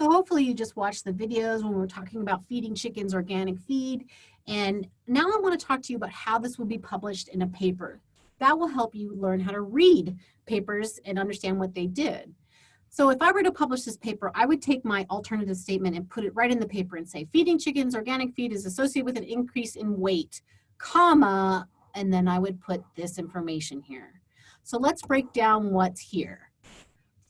So hopefully you just watched the videos when we were talking about feeding chickens organic feed. And now I wanna to talk to you about how this will be published in a paper. That will help you learn how to read papers and understand what they did. So if I were to publish this paper, I would take my alternative statement and put it right in the paper and say, feeding chickens organic feed is associated with an increase in weight, comma, and then I would put this information here. So let's break down what's here.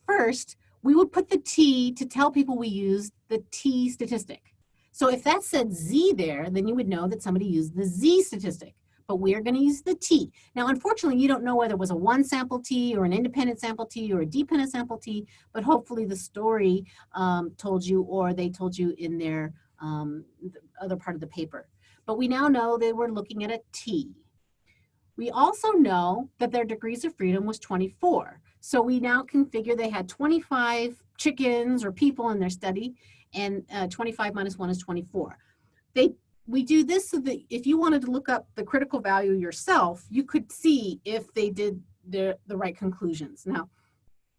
First, we would put the T to tell people we used the T statistic. So if that said Z there, then you would know that somebody used the Z statistic, but we are gonna use the T. Now, unfortunately, you don't know whether it was a one sample T or an independent sample T or a dependent sample T, but hopefully the story um, told you or they told you in their um, the other part of the paper. But we now know they were looking at a T. We also know that their degrees of freedom was 24. So we now can figure they had 25 chickens or people in their study and uh, 25 minus one is 24. They, we do this so that if you wanted to look up the critical value yourself, you could see if they did the, the right conclusions. Now,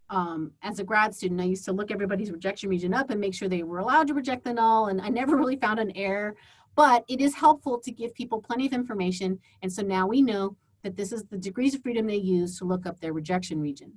um, as a grad student, I used to look everybody's rejection region up and make sure they were allowed to reject the null, and I never really found an error, but it is helpful to give people plenty of information, and so now we know that this is the degrees of freedom they use to look up their rejection region.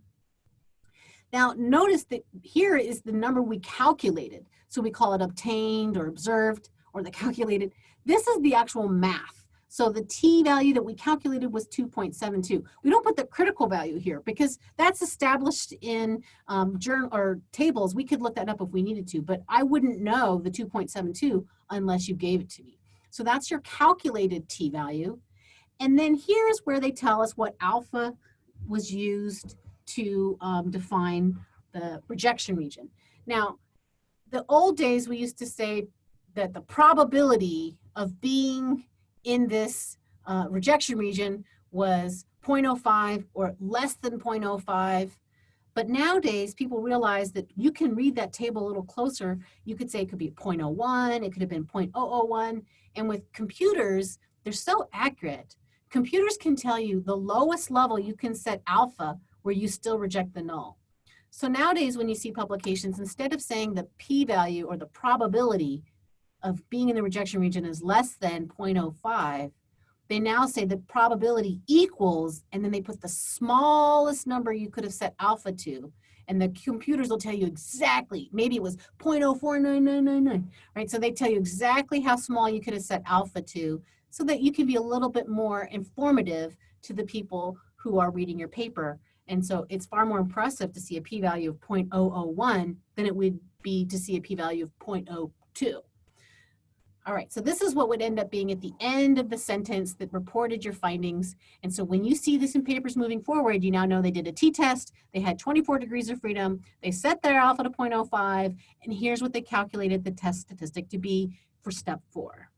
Now notice that here is the number we calculated. So we call it obtained or observed or the calculated. This is the actual math. So the t value that we calculated was 2.72. We don't put the critical value here because that's established in um, journal or tables. We could look that up if we needed to, but I wouldn't know the 2.72 unless you gave it to me. So that's your calculated t value. And then here's where they tell us what alpha was used to um, define the rejection region. Now, the old days we used to say that the probability of being in this uh, rejection region was 0.05 or less than 0.05. But nowadays, people realize that you can read that table a little closer. You could say it could be 0.01, it could have been 0.001. And with computers, they're so accurate Computers can tell you the lowest level you can set alpha where you still reject the null. So nowadays when you see publications, instead of saying the p-value or the probability of being in the rejection region is less than 0.05, they now say the probability equals, and then they put the smallest number you could have set alpha to, and the computers will tell you exactly, maybe it was 0.049999, right? So they tell you exactly how small you could have set alpha to so that you can be a little bit more informative to the people who are reading your paper. And so it's far more impressive to see a p-value of 0.001 than it would be to see a p-value of 0.02. All right, so this is what would end up being at the end of the sentence that reported your findings. And so when you see this in papers moving forward, you now know they did a t-test, they had 24 degrees of freedom, they set their alpha to 0.05, and here's what they calculated the test statistic to be for step four.